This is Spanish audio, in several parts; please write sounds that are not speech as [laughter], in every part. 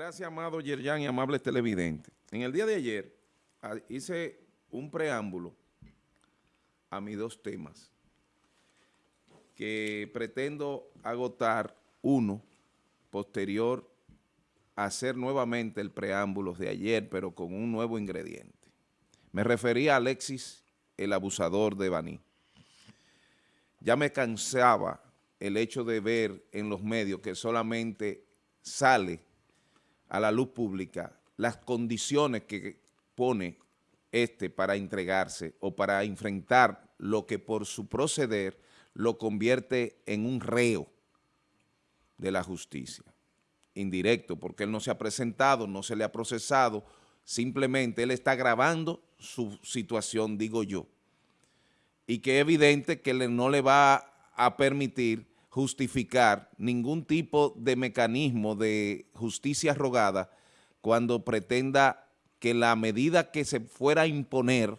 Gracias, amado Yerjan y amables televidentes. En el día de ayer ah, hice un preámbulo a mis dos temas que pretendo agotar uno posterior a hacer nuevamente el preámbulo de ayer, pero con un nuevo ingrediente. Me refería a Alexis, el abusador de Baní. Ya me cansaba el hecho de ver en los medios que solamente sale a la luz pública las condiciones que pone este para entregarse o para enfrentar lo que por su proceder lo convierte en un reo de la justicia, indirecto, porque él no se ha presentado, no se le ha procesado, simplemente él está agravando su situación, digo yo, y que es evidente que no le va a permitir justificar ningún tipo de mecanismo de justicia rogada cuando pretenda que la medida que se fuera a imponer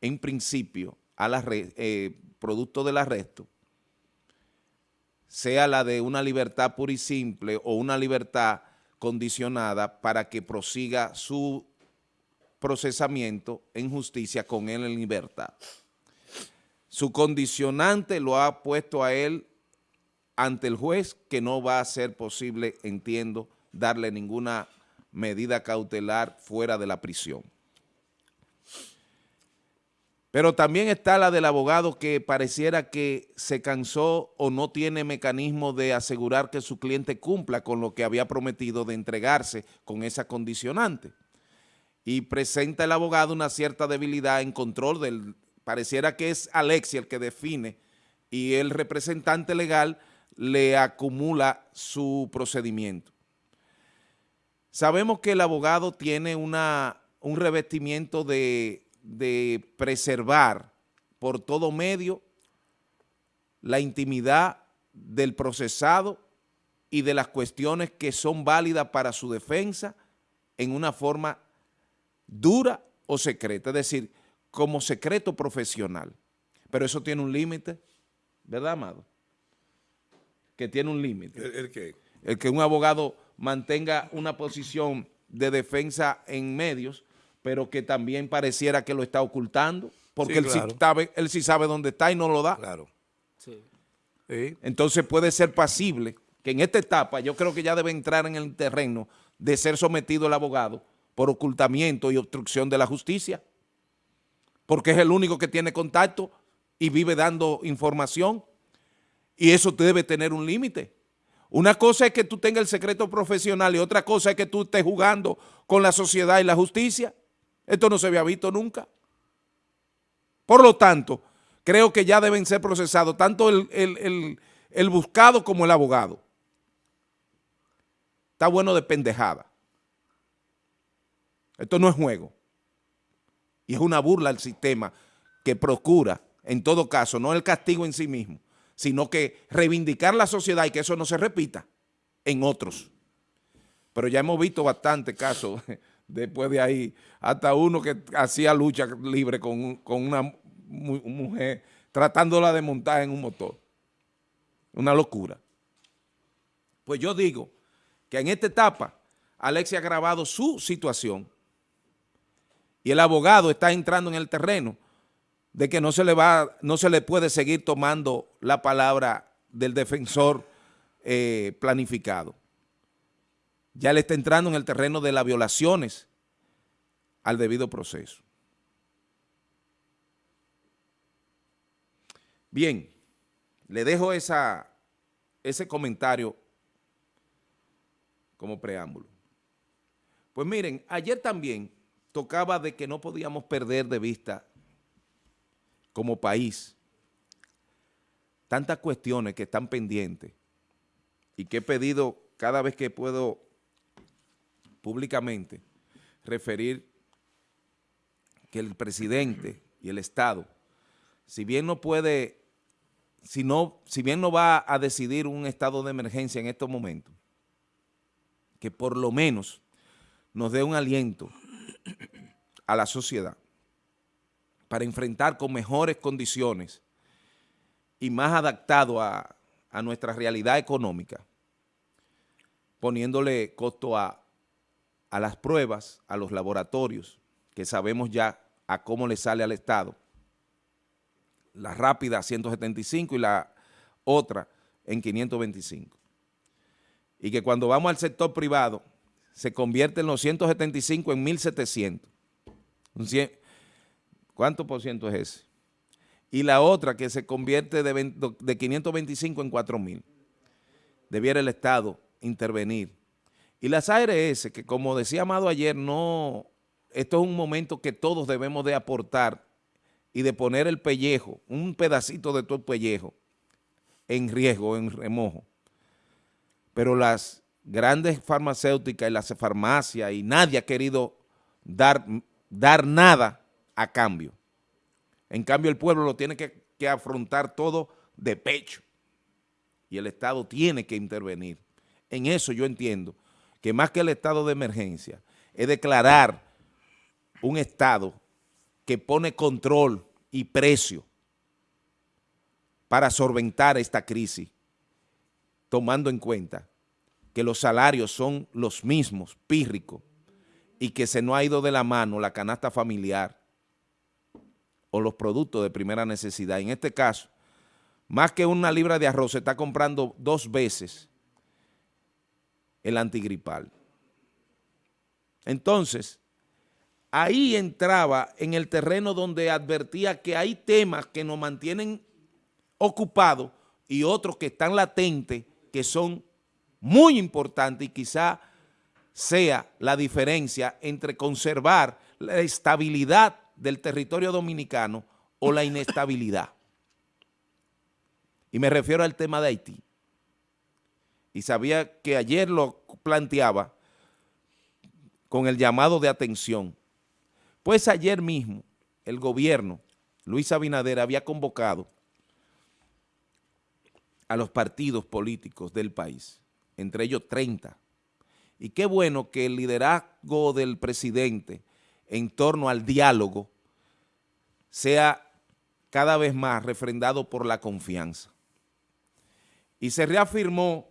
en principio a la eh, producto del arresto sea la de una libertad pura y simple o una libertad condicionada para que prosiga su procesamiento en justicia con él en libertad. Su condicionante lo ha puesto a él ante el juez que no va a ser posible, entiendo, darle ninguna medida cautelar fuera de la prisión. Pero también está la del abogado que pareciera que se cansó o no tiene mecanismo de asegurar que su cliente cumpla con lo que había prometido de entregarse con esa condicionante. Y presenta el abogado una cierta debilidad en control del... Pareciera que es Alexia el que define y el representante legal le acumula su procedimiento. Sabemos que el abogado tiene una, un revestimiento de, de preservar por todo medio la intimidad del procesado y de las cuestiones que son válidas para su defensa en una forma dura o secreta, es decir, como secreto profesional. Pero eso tiene un límite, ¿verdad, Amado? Que tiene un límite. ¿El, qué? El que un abogado mantenga una posición de defensa en medios, pero que también pareciera que lo está ocultando, porque él, sí sabe, él sí sabe dónde está y no lo da. Claro. Sí. Entonces puede ser pasible, que en esta etapa yo creo que ya debe entrar en el terreno de ser sometido el abogado por ocultamiento y obstrucción de la justicia, porque es el único que tiene contacto y vive dando información y eso debe tener un límite. Una cosa es que tú tengas el secreto profesional y otra cosa es que tú estés jugando con la sociedad y la justicia. Esto no se había visto nunca. Por lo tanto, creo que ya deben ser procesados tanto el, el buscado como el abogado. Está bueno de pendejada. Esto no es juego. Y es una burla al sistema que procura, en todo caso, no el castigo en sí mismo, sino que reivindicar la sociedad y que eso no se repita en otros. Pero ya hemos visto bastante casos [laughs] después de ahí, hasta uno que hacía lucha libre con, una mujer tratándola de montar en un motor. Una locura. Pues yo digo que en esta etapa Alexia ha agravado su situación y el abogado está entrando en el terreno de que no se le va, no se le puede seguir tomando la palabra del defensor eh, planificado. Ya le está entrando en el terreno de las violaciones al debido proceso. Bien, le dejo esa, ese comentario como preámbulo. Pues miren, ayer también tocaba de que no podíamos perder de vista como país tantas cuestiones que están pendientes y que he pedido cada vez que puedo públicamente referir que el presidente y el Estado, si bien no puede, si, no, si bien no va a decidir un estado de emergencia en estos momentos, que por lo menos nos dé un aliento a la sociedad para enfrentar con mejores condiciones y más adaptado a, nuestra realidad económica, poniéndole costo a, a las pruebas, a los laboratorios, que sabemos ya a cómo le sale al Estado, la rápida 175 y la otra en 525. Y que cuando vamos al sector privado, se convierte en los 175 en 1.700. ¿Cuánto por ciento es ese? Y la otra que se convierte de, de 525 en 4.000. Debiera el Estado intervenir. Y las ARS, que como decía Amado ayer, no, esto es un momento que todos debemos de aportar y de poner el pellejo, un pedacito de todo el pellejo, en riesgo, en remojo. Pero las grandes farmacéuticas y las farmacias y nadie ha querido dar, dar nada a cambio. En cambio el pueblo lo tiene que, afrontar todo de pecho y el Estado tiene que intervenir. En eso yo entiendo que más que el estado de emergencia es declarar un estado que pone control y precio para solventar esta crisis, tomando en cuenta que los salarios son los mismos, pírricos, y que se no ha ido de la mano la canasta familiar o los productos de primera necesidad. En este caso, más que una libra de arroz se está comprando dos veces el antigripal. Entonces, ahí entraba en el terreno donde advertía que hay temas que nos mantienen ocupados y otros que están latentes, que son muy importantes y quizá sea la diferencia entre conservar la estabilidad del territorio dominicano o la inestabilidad. Y me refiero al tema de Haití. Y sabía que ayer lo planteaba con el llamado de atención. Pues ayer mismo el gobierno, Luis Abinader, había convocado a los partidos políticos del país, entre ellos 30. Y qué bueno que el liderazgo del presidente en torno al diálogo sea cada vez más refrendado por la confianza. Y se reafirmó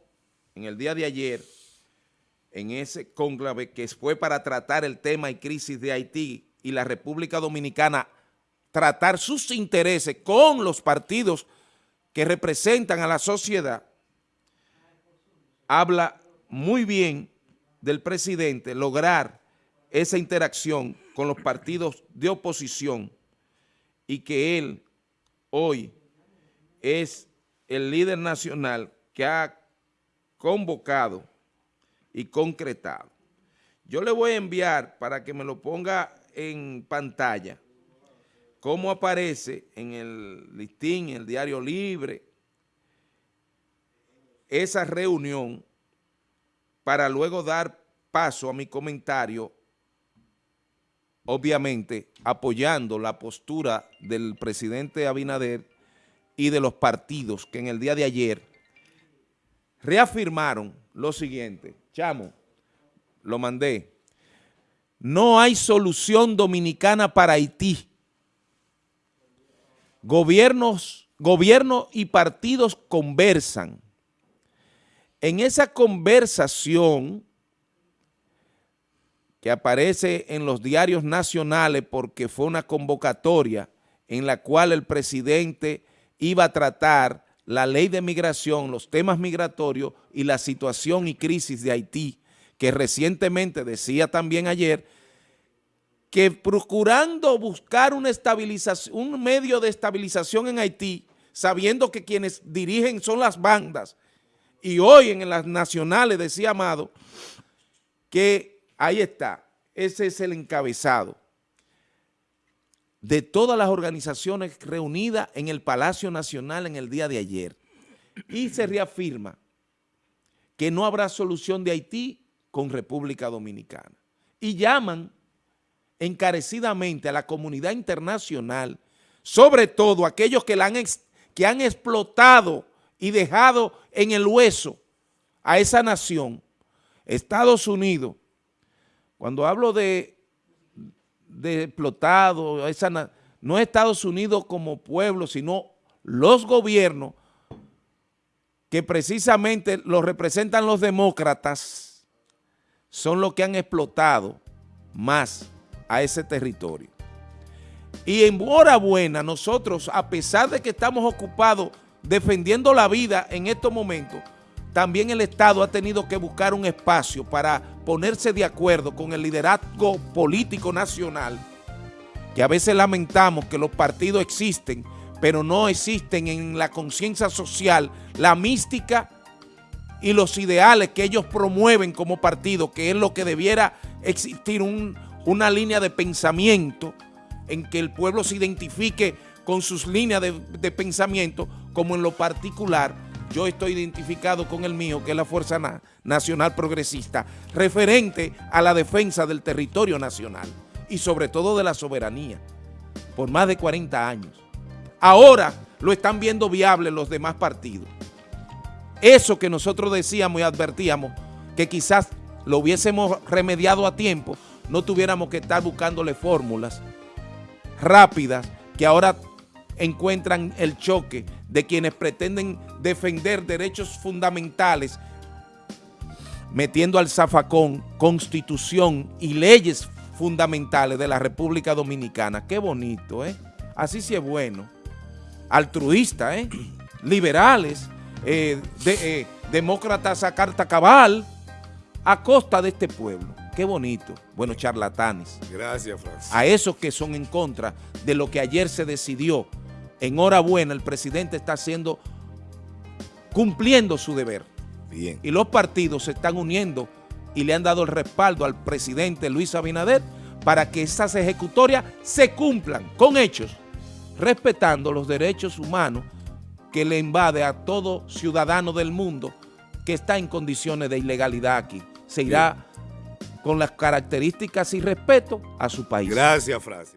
en el día de ayer en ese cónclave que fue para tratar el tema y crisis de Haití y la República Dominicana tratar sus intereses con los partidos que representan a la sociedad, habla muy bien del presidente lograr esa interacción con los partidos de oposición y que él hoy es el líder nacional que ha convocado y concretado. Yo le voy a enviar para que me lo ponga en pantalla, cómo aparece en el listín, en el diario libre, esa reunión para luego dar paso a mi comentario, obviamente apoyando la postura del presidente Abinader y de los partidos que en el día de ayer reafirmaron lo siguiente. Chamo, lo mandé. No hay solución dominicana para Haití. Gobiernos, gobierno y partidos conversan. En esa conversación que aparece en los diarios nacionales porque fue una convocatoria en la cual el presidente iba a tratar la ley de migración, los temas migratorios y la situación y crisis de Haití, que recientemente decía también ayer, que procurando buscar una estabilización, un medio de estabilización en Haití, sabiendo que quienes dirigen son las bandas, y hoy en las nacionales decía Amado, que ahí está, ese es el encabezado de todas las organizaciones reunidas en el Palacio Nacional en el día de ayer. Y se reafirma que no habrá solución de Haití con República Dominicana. Y llaman encarecidamente a la comunidad internacional, sobre todo aquellos que, la han, que han explotado y dejado en el hueso a esa nación, Estados Unidos. Cuando hablo de explotado, esa, no Estados Unidos como pueblo, sino los gobiernos que precisamente los representan los demócratas, son los que han explotado más a ese territorio. Y enhorabuena, nosotros, a pesar de que estamos ocupados defendiendo la vida en estos momentos, también el Estado ha tenido que buscar un espacio para ponerse de acuerdo con el liderazgo político nacional, que a veces lamentamos que los partidos existen, pero no existen en la conciencia social la mística y los ideales que ellos promueven como partido, que es lo que debiera existir una línea de pensamiento en que el pueblo se identifique con sus líneas de, de pensamiento, como en lo particular yo estoy identificado con el mío, que es la Fuerza Nacional Progresista, referente a la defensa del territorio nacional y sobre todo de la soberanía, por más de 40 años. Ahora lo están viendo viable los demás partidos. Eso que nosotros decíamos y advertíamos, que quizás lo hubiésemos remediado a tiempo, no tuviéramos que estar buscándole fórmulas rápidas que ahora encuentran el choque de quienes pretenden defender derechos fundamentales metiendo al zafacón constitución y leyes fundamentales de la República Dominicana. Qué bonito, ¿eh? Así sí es bueno. Altruista, ¿eh? [clears throat] Liberales, eh, de, eh, demócratas a carta cabal, a costa de este pueblo. Qué bonito. Bueno, charlatanes. Gracias, Francis. A esos que son en contra de lo que ayer se decidió enhorabuena, el presidente está haciendo, cumpliendo su deber. Bien. Y los partidos se están uniendo y le han dado el respaldo al presidente Luis Abinader para que esas ejecutorias se cumplan con hechos, respetando los derechos humanos que le invade a todo ciudadano del mundo que está en condiciones de ilegalidad aquí. Se irá con las características y respeto a su país. Gracias, Francis.